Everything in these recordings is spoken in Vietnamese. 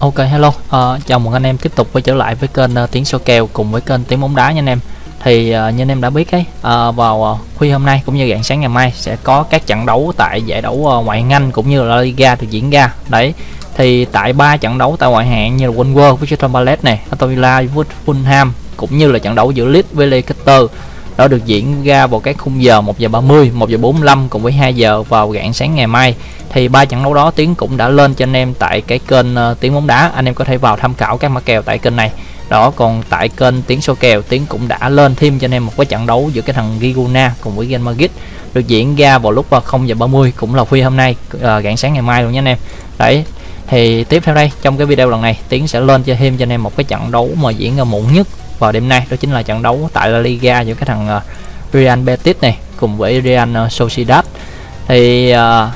Ok hello, uh, chào mừng anh em tiếp tục quay trở lại với kênh uh, Tiếng Số Kèo cùng với kênh Tiếng Bóng Đá nha anh em. Thì uh, như anh em đã biết ấy, uh, vào uh, khuya hôm nay cũng như rạng sáng ngày mai sẽ có các trận đấu tại giải đấu uh, ngoại hạng Anh cũng như là La Liga được diễn ra. Đấy, thì tại ba trận đấu tại ngoại hạng như là One với Crystal Palace này, Aston Villa với Fulham cũng như là trận đấu giữa Leeds với Leicester đó được diễn ra vào các khung giờ 1 giờ 30, 1 giờ 45 cùng với 2 giờ vào rạng sáng ngày mai. Thì ba trận đấu đó tiến cũng đã lên cho anh em tại cái kênh ờ, uh, tiếng bóng đá. Anh em có thể vào tham khảo các mã kèo tại kênh này. Đó còn tại kênh tiếng số kèo tiến cũng đã lên thêm cho anh em một cái trận đấu giữa cái thằng Giguna cùng với Real Madrid. Được diễn ra vào lúc ờ, 0 giờ 30 cũng là khuya hôm nay uh, rạng sáng ngày mai luôn nha anh em. Đấy thì tiếp theo đây trong cái video lần này tiến sẽ lên cho thêm cho anh em một cái trận đấu mà diễn ra muộn nhất vào đêm nay đó chính là trận đấu tại La Liga giữa cái thằng uh, Real Betis này cùng với Real ờ, Sociedad. Thì uh,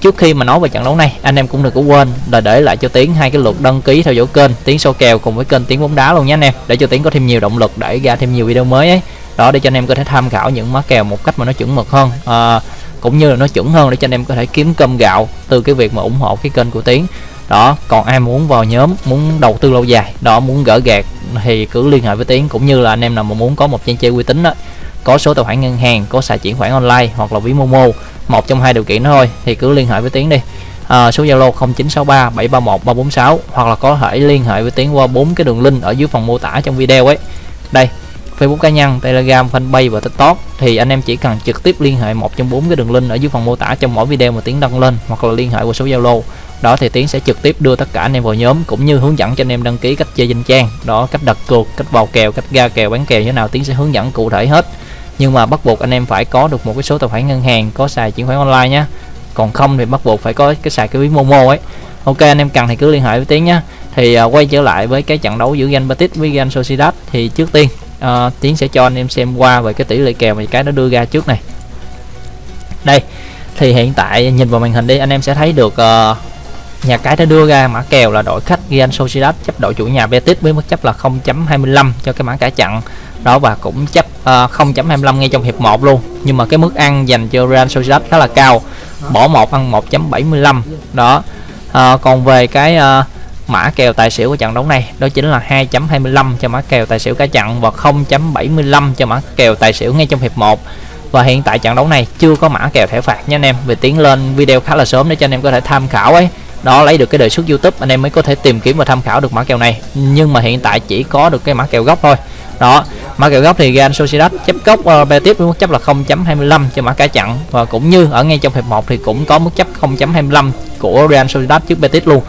trước khi mà nói về trận đấu này anh em cũng đừng có quên là để lại cho tiến hai cái lượt đăng ký theo dõi kênh tiến số kèo cùng với kênh tiến bóng đá luôn nhé anh em để cho tiến có thêm nhiều động lực để ra thêm nhiều video mới ấy. Đó để cho anh em có thể tham khảo những má kèo một cách mà nó chuẩn mực hơn à, cũng như là nó chuẩn hơn để cho anh em có thể kiếm cơm gạo từ cái việc mà ủng hộ cái kênh của tiến đó còn ai muốn vào nhóm muốn đầu tư lâu dài đó muốn gỡ gạt thì cứ liên hệ với tiến cũng như là anh em nào mà muốn có một trang chơi uy tín đó có số tài khoản ngân hàng có xài chuyển khoản online hoặc là ví momo một trong hai điều kiện đó thôi thì cứ liên hệ với tiến đi à, số zalo 0963 731 346 hoặc là có thể liên hệ với tiến qua bốn cái đường link ở dưới phần mô tả trong video ấy đây Facebook cá nhân, Telegram, Fanpage và TikTok thì anh em chỉ cần trực tiếp liên hệ một trong bốn cái đường link ở dưới phần mô tả trong mỗi video mà Tiến đăng lên hoặc là liên hệ qua số Zalo. Đó thì Tiến sẽ trực tiếp đưa tất cả anh em vào nhóm cũng như hướng dẫn cho anh em đăng ký cách chơi danh trang, đó cách đặt cược, cách vào kèo, cách ra kèo, bán kèo như thế nào Tiến sẽ hướng dẫn cụ thể hết. Nhưng mà bắt buộc anh em phải có được một cái số tài khoản ngân hàng, có xài chuyển khoản online nhé. Còn không thì bắt buộc phải có cái xài cái ví Momo ấy. Ok anh em cần thì cứ liên hệ với Tiến nhé. Thì uh, quay trở lại với cái trận đấu giữa Real Betis với Real Sociedad thì trước tiên uh, tiến sẽ cho anh em xem qua về cái tỷ lệ kèo mà cái nó đưa ra trước này đây thì hiện tại nhìn vào màn hình đi anh em sẽ thấy được uh, nhà cái đã đưa ra mã kèo là đội khách Real Sociedad chấp đội chủ nhà Betis với mức chấp là 0.25 cho cái mã cả chặn. Đó và cũng chấp ờ, uh, 0.25 ngay trong hiệp 1 luôn. Nhưng mà cái mức ăn dành cho Real Sociedad khá là cao bỏ 1 ăn 1.75 đó uh, còn về cái uh, mã kèo tài xỉu của trận đấu này đó chính là 2.25 cho mã kèo tài xỉu cả chặn và 0.75 cho mã kèo tài xỉu ngay trong hiệp 1 và hiện tại trận đấu này chưa có mã kèo thẻ phạt nha anh em vì tiến lên video khá là sớm để cho anh em có thể tham khảo ấy đó lấy được cái đề xuất YouTube anh em mới có thể tìm kiếm và tham khảo được mã kèo này. Nhưng mà hiện tại chỉ có được cái mã kèo gốc thôi. Đó mã kèo gốc thì Real Sociedad chấp gốc ờ, uh, Betis với mức chấp là 0.25 cho mã cá chặn. Và cũng như ở ngay trong hiệp 1 thì cũng có mức chấp 0.25 của Real Sociedad trước Betis luôn.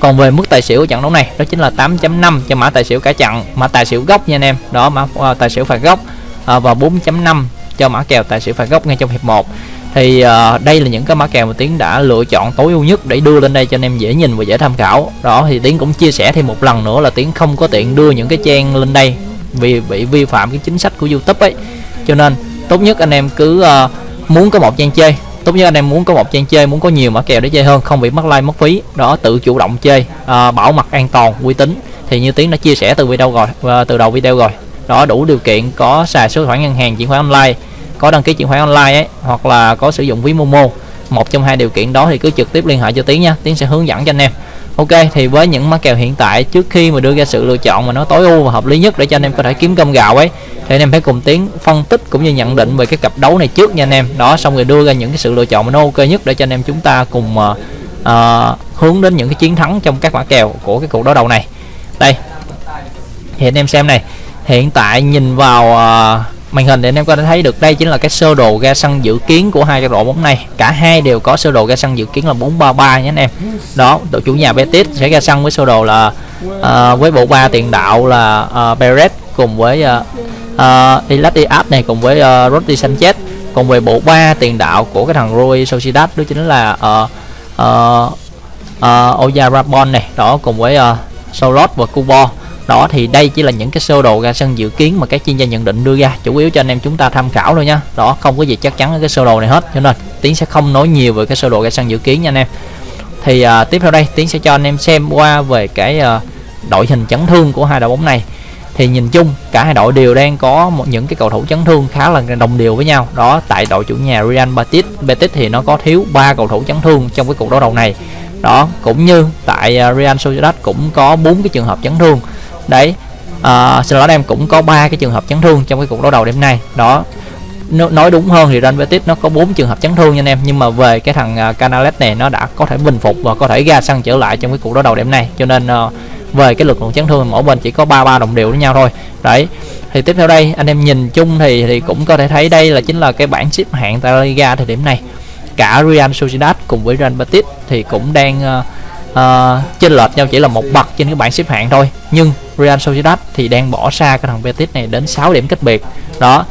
Còn về mức tài xỉu của trận đấu này đó chính là 8.5 cho mã tài xỉu cả chặn mã tài xỉu gốc nha anh em. Đó mã uh, tài xỉu phạt gốc uh, và 4.5 cho mã kèo tài xỉu phạt gốc ngay trong hiệp 1 thì uh, đây là những cái mã kèo mà tiến đã lựa chọn tối ưu nhất để đưa lên đây cho anh em dễ nhìn và dễ tham khảo. Đó thì tiến cũng chia sẻ thêm một lần nữa là tiến không có tiện đưa những cái trang lên đây vì bị vi phạm cái chính sách của youtube ấy. Cho nên tốt nhất anh em cứ uh, muốn có một trang chơi tốt nhất anh em muốn có một trang chơi muốn có nhiều mã kèo để chơi hơn không bị mất like mất phí. Đó tự chủ động chơi uh, bảo mật an toàn uy tín. Thì như tiến đã chia sẻ từ video rồi uh, từ đầu video rồi đó đủ điều kiện có xài số khoản ngân hàng chuyển khoản online có đăng ký chuyển khoản online ấy hoặc là có sử dụng ví momo. Một trong hai điều kiện đó thì cứ trực tiếp liên hệ cho tiến nha tiến sẽ hướng dẫn cho anh em. Ok thì với những mã kèo hiện tại trước khi mà đưa ra sự lựa chọn mà nó tối ưu và hợp lý nhất để cho anh em có thể kiếm cơm gạo ấy thì anh em phải cùng tiến phân tích cũng như nhận định về cái cặp đấu này trước nha anh em. Đó xong rồi đưa ra những cái sự lựa chọn mà nó ok nhất để cho anh em chúng ta cùng uh, uh, hướng đến những cái chiến thắng trong các mã kèo của cái cuộc đấu đầu này. Đây thì anh em xem này hiện tại nhìn vào uh, màn hình thì anh em có thể thấy được đây chính là cái sơ đồ ga sân dự kiến của hai cái đội bóng này. Cả hai đều có sơ đồ ga sân dự kiến là 433 nhé anh em. Đó đội chủ nhà Betis sẽ ra sân với sơ đồ là uh, với bộ ba tiền đạo là uh, Perez cùng với uh, uh, Ilat Diaz này cùng với uh, Rodri Sanchez còn về bộ ba tiền đạo của cái thằng Rui Sociedad đó chính là uh, uh, uh, Oyarzabal này. Đó cùng với uh, Solot và Kubo đó thì đây chỉ là những cái sơ đồ ra sân dự kiến mà các chuyên gia nhận định đưa ra chủ yếu cho anh em chúng ta tham khảo thôi nha. Đó không có gì chắc chắn ở cái sơ đồ này hết. Cho nên tiến sẽ không nói nhiều về cái sơ đồ ra sân dự kiến nha anh em. Thì uh, tiếp theo đây tiến sẽ cho anh em xem qua về cái uh, đội hình chấn thương của hai đội bóng này. Thì nhìn chung cả hai đội đều đang có một những cái cầu thủ chấn thương khá là đồng đều với nhau. Đó tại đội chủ nhà Real Betis Betis thì nó có thiếu ba cầu thủ chấn thương trong cái cuộc đấu đầu này. Đó cũng như tại à, Real Sociedad cũng có bốn cái trường hợp chấn thương đấy à, xin lỗi em cũng có ba cái trường hợp chấn thương trong cái cuộc đấu đầu đêm nay. Đó nói đúng hơn thì Real Betis nó có bốn trường hợp chấn thương nha anh em nhưng mà về cái thằng uh, Canales này nó đã có thể bình phục và có thể ra sân trở lại trong cái cuộc đấu đầu đêm nay. Cho nên uh, về cái lực lượng chấn thương mỗi bên chỉ có ba ba đồng đều với nhau thôi. Đấy thì tiếp theo đây anh em nhìn chung thì thì cũng có thể thấy đây là chính là cái bảng xếp hạng tại La Liga thời điểm này. Cả Real Sociedad cùng với Real Betis thì cũng đang uh, uh, chênh lệch nhau chỉ là một bậc trên cái bảng xếp hạng thôi. Nhưng Real Sociedad thì đang bỏ xa cái thằng Betis này đến 6 điểm cách biệt. Đó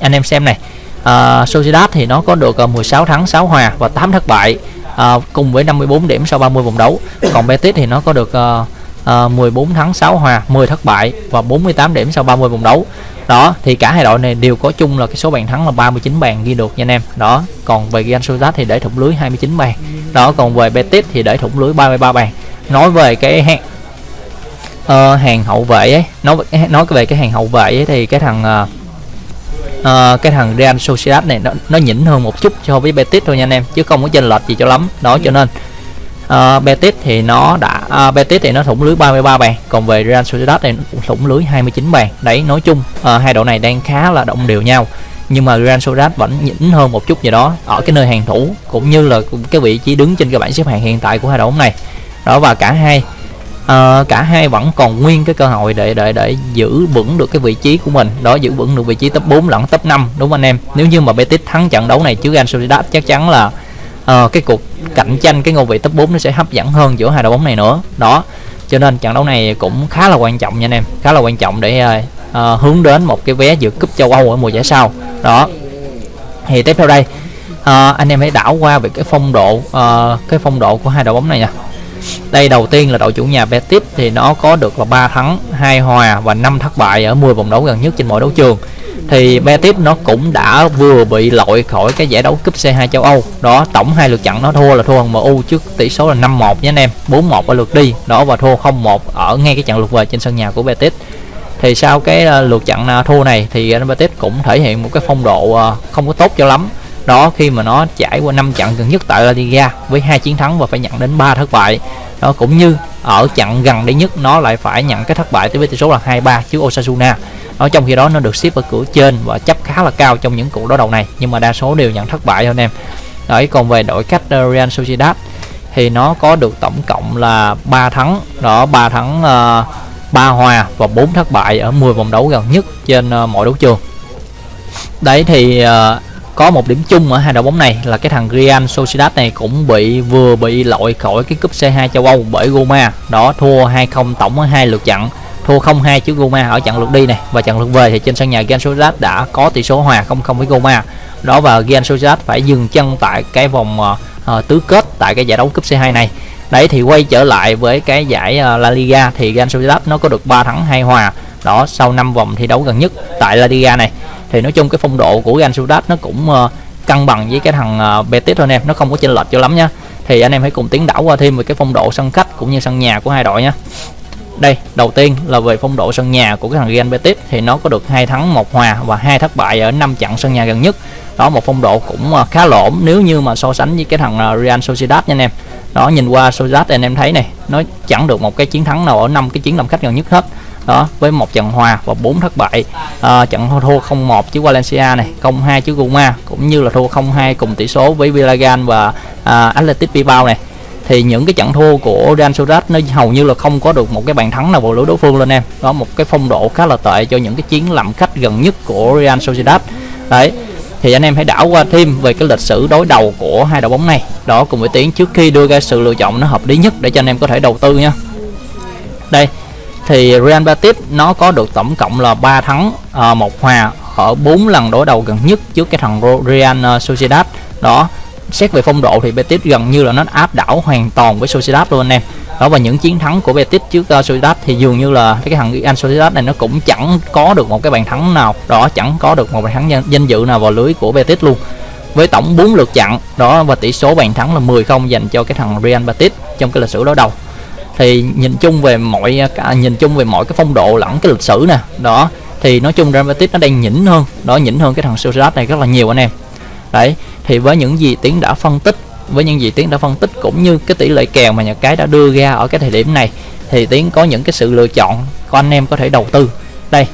anh em xem này uh, Sociedad thì nó có được à, uh, 16 thắng 6 hòa và 8 thất bại uh, cùng với 54 điểm sau 30 vòng đấu. Còn Betis thì nó có được uh, uh, 14 thắng 6 hòa 10 thất bại và 48 điểm sau 30 vòng đấu. Đó thì cả hai đội này đều có chung là cái số bàn thắng là 39 bàn ghi được nha anh em. Đó còn về Real Sociedad thì để thủng lưới 29 bàn. Đó còn về Betis thì để thủng lưới 33 bàn. Nói về cái uh, hàng hậu vệ ấy. Nói nói về cái hàng hậu vệ ấy thì cái thằng uh, uh, cái thằng Real Sociedad này nó nó nhỉnh hơn một chút so với Betis thôi nha anh em chứ không có chênh lệch gì cho lắm. Đó cho nên uh, Betis thì nó đã uh, Betis thì nó thủng lưới 33 bàn còn về Real Sociedad này nó thủng lưới 29 bàn. Đấy nói chung uh, hai đội này đang khá là đồng đều nhau nhưng mà Real Sociedad vẫn nhỉnh hơn một chút gì đó ở cái nơi hàng thủ cũng như là cái vị trí đứng trên cái bảng xếp hạng hiện tại của hai đội bóng này. Đó và cả hai uh, cả hai vẫn còn nguyên cái cơ hội để để để giữ vững được cái vị trí của mình. Đó giữ vững được vị trí top 4 lẫn top 5 đúng không anh em? Nếu như mà Betis thắng trận đấu này trước Real Sociedad chắc chắn là uh, cái cuộc cạnh tranh cái ngôi vị top 4 nó sẽ hấp dẫn hơn giữa hai đội bóng này nữa. Đó cho nên trận đấu này cũng khá là quan trọng nha anh em. Khá là quan trọng để uh, hướng đến một cái vé dự cúp châu Âu ở mùa giải sau. Đó. Thì tiếp theo đây uh, anh em hãy đảo qua về cái phong độ uh, cái phong độ của hai đội bóng này nha đây đầu tiên là đội chủ nhà Betis thì nó có được là 3 thắng, 2 hòa và 5 thất bại ở 10 vòng đấu gần nhất trên mọi đấu trường. Thì Betis nó cũng đã vừa bị loại khỏi cái giải đấu cúp C2 châu Âu. Đó, tổng hai lượt trận nó thua là thua hơn MU trước tỷ số là 5-1 nhé anh em, 4-1 ở lượt đi, đó và thua 0-1 ở ngay cái trận lượt về trên sân nhà của Betis. Thì sau cái ờ, lượt trận à, thua này thì Betis cũng thể hiện một cái phong độ ờ, không có tốt cho lắm đó khi mà nó trải qua 5 trận gần nhất tại La Liga với hai chiến thắng và phải nhận đến 3 thất bại. Đó cũng như ở trận gần đây nhất nó lại phải nhận cái thất bại tới với tỷ số là 2-3 trước Osasuna. Ở trong khi đó nó được xếp ở cửa trên và chấp khá là cao trong những cuộc đối đầu này nhưng mà đa số đều nhận thất bại thôi anh em. Đấy còn về đội khách ờ, Real Sociedad thì nó có được tổng cộng là 3 thắng. Đó 3 thắng ờ, uh, 3 hòa và 4 thất bại ở 10 vòng đấu gần nhất trên uh, mọi đấu trường. Đấy thì uh, có một điểm chung ở hai đội bóng này là cái thằng Real Sociedad này cũng bị vừa bị loại khỏi cái cúp C2 châu Âu bởi Roma. Đó thua 2-0 tổng ở hai lượt trận thua 0-2 trước Roma ở trận lượt đi này và trận lượt về thì trên sân nhà Real Sociedad đã có tỷ số hòa 0-0 với Roma. Đó và Real Sociedad phải dừng chân tại cái vòng uh, tứ kết tại cái giải đấu cúp C2 này. Đấy thì quay trở lại với cái giải uh, La Liga thì Real Sociedad nó có được 3 thắng 2 hòa đó sau 5 vòng thi đấu gần nhất tại La Liga này thì nói chung cái phong độ của Real Sociedad nó cũng uh, cân bằng với cái thằng uh, Betis thôi anh em nó không có chênh lệch cho lắm nhá thì anh em hãy cùng tiến đảo qua thêm về cái phong độ sân khách cũng như sân nhà của hai đội nha. Đây đầu tiên là về phong độ sân nhà của cái thằng Real Betis thì nó có được hai thắng một hòa và hai thất bại ở năm trận sân nhà gần nhất. Đó một phong độ cũng uh, khá lỗm nếu như mà so sánh với cái thằng uh, Real Sociedad nha anh em. Đó nhìn qua Sociedad anh em thấy này nó chẳng được một cái chiến thắng nào ở năm cái chiến làm khách gần nhất hết đó với một trận hòa và bốn thất bại. À, trận thua 0-1 trước Valencia này 0-2 trước Roma cũng như là thua 0-2 cùng tỷ số với Villarreal và à, Athletic Bilbao này. Thì những cái trận thua của Real Sociedad nó hầu như là không có được một cái bàn thắng nào vào lưới đối phương lên em. Đó một cái phong độ khá là tệ cho những cái chiến làm khách gần nhất của Real Sociedad. Đấy thì anh em hãy đảo qua thêm về cái lịch sử đối đầu của hai đội bóng này. Đó cùng với tiếng trước khi đưa ra sự lựa chọn nó hợp lý nhất để cho anh em có thể đầu tư nha. Đây thì Real Betis nó có được tổng cộng là 3 thắng ờ, một hòa ở 4 lần đối đầu gần nhất trước cái thằng Real ờ, Sociedad. Đó xét về phong độ thì Betis gần như là nó áp đảo hoàn toàn với Sociedad luôn anh em. Đó và những chiến thắng của Betis trước uh, Sociedad thì dường như là cái thằng Real Sociedad này nó cũng chẳng có được một cái bàn thắng nào. Đó chẳng có được một bàn thắng danh, danh dự nào vào lưới của Betis luôn. Với tổng 4 lượt chặn đó và tỷ số bàn thắng là 10 không dành cho cái thằng Real Betis trong cái lịch sử đối đầu thì nhìn chung về mọi cả nhìn chung về mọi cái phong độ lẫn cái lịch sử nè đó. Thì nói chung Real nó đang nhỉnh hơn đó nhỉnh hơn cái thằng Sociedad này rất là nhiều anh em. Đấy thì với những gì tiến đã phân tích với những gì tiến đã phân tích cũng như cái tỷ lệ kèo mà nhà cái đã đưa ra ở cái thời điểm này thì tiến có những cái sự lựa chọn của anh em có thể đầu tư. Đây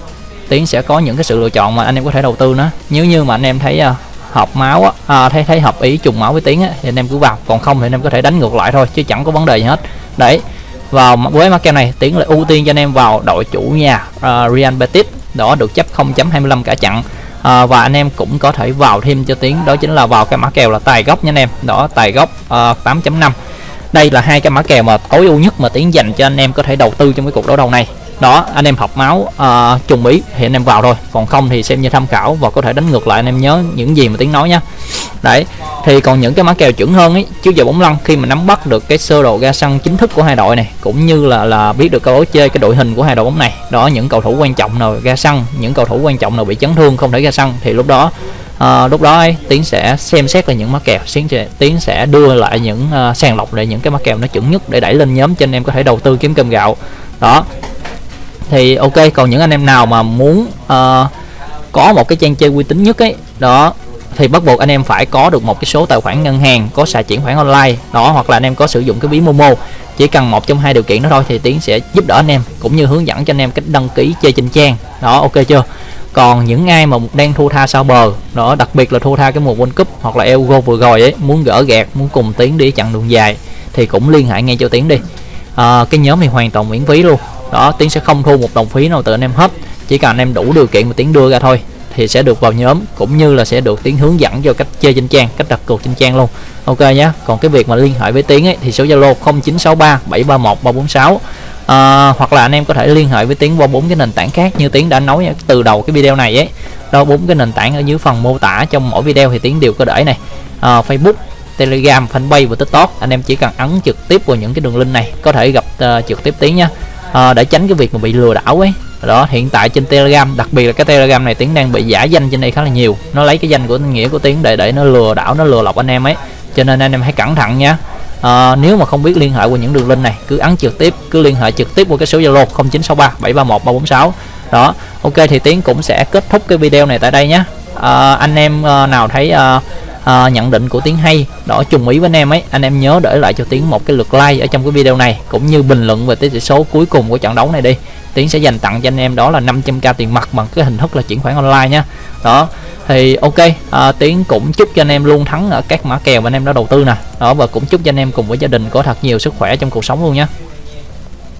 tiến sẽ có những cái sự lựa chọn mà anh em có thể đầu tư nó nếu như mà anh em thấy uh, hợp máu á, à, thấy thấy hợp ý trùng máu với tiến á, thì anh em cứ vào. Còn không thì anh em có thể đánh ngược lại thôi chứ chẳng có vấn đề gì hết. Đấy vào với mã kèo này tiến lại ưu tiên cho anh em vào đội chủ nhà uh, Real Betis. Đó được chấp 0.25 cả chặn à, và anh em cũng có thể vào thêm cho tiến đó chính là vào cái mã kèo là tài gốc nha anh em. Đó tài gốc à, uh, 8.5 đây là hai cái mã kèo mà tối ưu nhất mà tiến dành cho anh em có thể đầu tư trong cái cuộc đấu đầu này đó anh em học máu uh, trùng ý thì anh em vào thôi. Còn không thì xem như tham khảo và có thể đánh ngược lại anh em nhớ những gì mà tiếng nói nhá. Đấy thì còn những cái mã kèo chuẩn hơn ấy chứ giờ bóng lăn khi mà nắm bắt được cái sơ đồ ra sân chính thức của hai đội này cũng như là là biết được câu chơi cái đội hình của hai đội bóng này. Đó những cầu thủ quan trọng nào ra sân những cầu thủ quan trọng nào bị chấn thương không thể ra sân thì lúc đó à, lúc đó ấy, tiến sẽ xem xét là những mã kèo. Tiến sẽ tiến sẽ đưa lại những uh, sàng lọc lại những cái mã kèo nó chuẩn nhất để đẩy lên nhóm cho anh em có thể đầu tư kiếm cơm gạo. Đó thì ok còn những anh em nào mà muốn uh, có một cái trang chơi uy tín nhất ấy đó thì bắt buộc anh em phải có được một cái số tài khoản ngân hàng có xài chuyển khoản online đó hoặc là anh em có sử dụng cái ví Momo. Chỉ cần một trong hai điều kiện đó thôi thì tiến sẽ giúp đỡ anh em cũng như hướng dẫn cho anh em cách đăng ký chơi trên trang. Đó ok chưa? Còn những ai mà đang thua tha sau bờ đó đặc biệt là thua tha cái mùa World Cup hoặc là Euro vừa rồi ấy muốn gỡ gạt muốn cùng tiến đi chặng đường dài thì cũng liên hệ ngay cho tiến đi. À, cái nhóm này hoàn toàn miễn phí luôn đó tiến sẽ không thu một đồng phí nào từ anh em hết. Chỉ cần anh em đủ điều kiện mà tiến đưa ra thôi thì sẽ được vào nhóm cũng như là sẽ được tiến hướng dẫn cho cách chơi trên trang cách đặt cược trên trang luôn. Ok nhé còn cái việc mà liên hệ với tiến ấy thì số zalo 0963 731 346 à, hoặc là anh em có thể liên hệ với tiến qua bốn cái nền tảng khác như tiến đã nói từ đầu cái video này ấy. Đó bốn cái nền tảng ở dưới phần mô tả trong mỗi video thì tiến đều có để này. À, facebook telegram fanpage và tiktok. Anh em chỉ cần ấn trực tiếp vào những cái đường link này có thể gặp uh, trực tiếp tiến nha à, để tránh cái việc mà bị lừa đảo ấy. Đó hiện tại trên telegram đặc biệt là cái telegram này tiếng đang bị giả danh trên đây khá là nhiều. Nó lấy cái danh của nghĩa của tiếng để để nó lừa đảo nó lừa lọc anh em ấy. Cho nên anh em hãy cẩn thận nha. À, nếu mà không biết liên hệ qua những đường link này cứ ấn trực tiếp cứ liên hệ trực tiếp qua cái số zalo 0963 731 346 đó ok thì tiếng cũng sẽ kết thúc cái video này tại đây nhé à, ờ, anh em nào thấy uh, uh, nhận định của tiếng hay đó trùng ý với anh em ấy. Anh em nhớ để lại cho tiếng một cái lượt like ở trong cái video này cũng như bình luận về tỷ số cuối cùng của trận đấu này đi. Tiến sẽ dành tặng cho anh em đó là 500k tiền mặt bằng cái hình thức là chuyển khoản online nhá. Đó thì ok à, tiến cũng chúc cho anh em luôn thắng ở các mã kèo mà anh em đã đầu tư nè. Đó và cũng chúc cho anh em cùng với gia đình có thật nhiều sức khỏe trong cuộc sống luôn nhé